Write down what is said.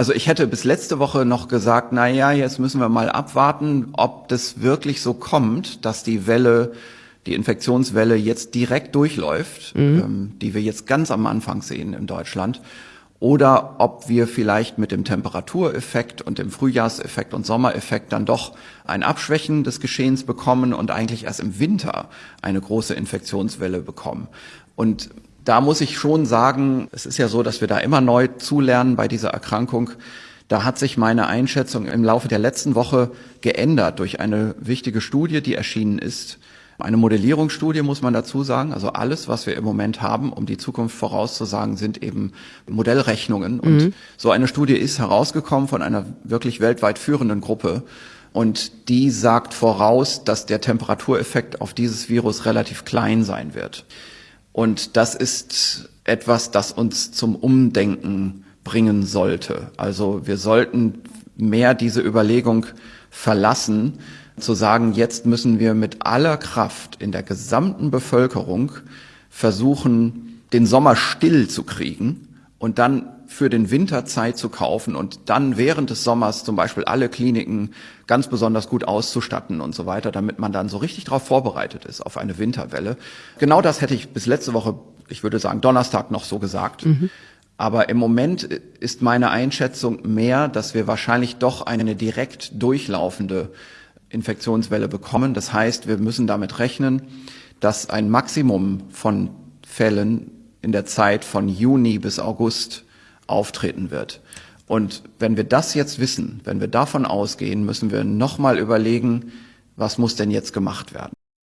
Also ich hätte bis letzte Woche noch gesagt, na ja, jetzt müssen wir mal abwarten, ob das wirklich so kommt, dass die Welle, die Infektionswelle jetzt direkt durchläuft, mhm. ähm, die wir jetzt ganz am Anfang sehen in Deutschland oder ob wir vielleicht mit dem Temperatureffekt und dem Frühjahrseffekt und Sommereffekt dann doch ein Abschwächen des Geschehens bekommen und eigentlich erst im Winter eine große Infektionswelle bekommen. Und da muss ich schon sagen, es ist ja so, dass wir da immer neu zulernen bei dieser Erkrankung. Da hat sich meine Einschätzung im Laufe der letzten Woche geändert durch eine wichtige Studie, die erschienen ist eine Modellierungsstudie muss man dazu sagen. Also alles, was wir im Moment haben, um die Zukunft vorauszusagen, sind eben Modellrechnungen. Und mhm. so eine Studie ist herausgekommen von einer wirklich weltweit führenden Gruppe. Und die sagt voraus, dass der Temperatureffekt auf dieses Virus relativ klein sein wird. Und das ist etwas, das uns zum Umdenken bringen sollte. Also wir sollten mehr diese Überlegung verlassen, zu sagen, jetzt müssen wir mit aller Kraft in der gesamten Bevölkerung versuchen, den Sommer still zu kriegen und dann für den Winter Zeit zu kaufen und dann während des Sommers zum Beispiel alle Kliniken ganz besonders gut auszustatten und so weiter, damit man dann so richtig darauf vorbereitet ist, auf eine Winterwelle. Genau das hätte ich bis letzte Woche, ich würde sagen Donnerstag noch so gesagt. Mhm. Aber im Moment ist meine Einschätzung mehr, dass wir wahrscheinlich doch eine direkt durchlaufende Infektionswelle bekommen. Das heißt, wir müssen damit rechnen, dass ein Maximum von Fällen in der Zeit von Juni bis August auftreten wird. Und wenn wir das jetzt wissen, wenn wir davon ausgehen, müssen wir nochmal überlegen, was muss denn jetzt gemacht werden.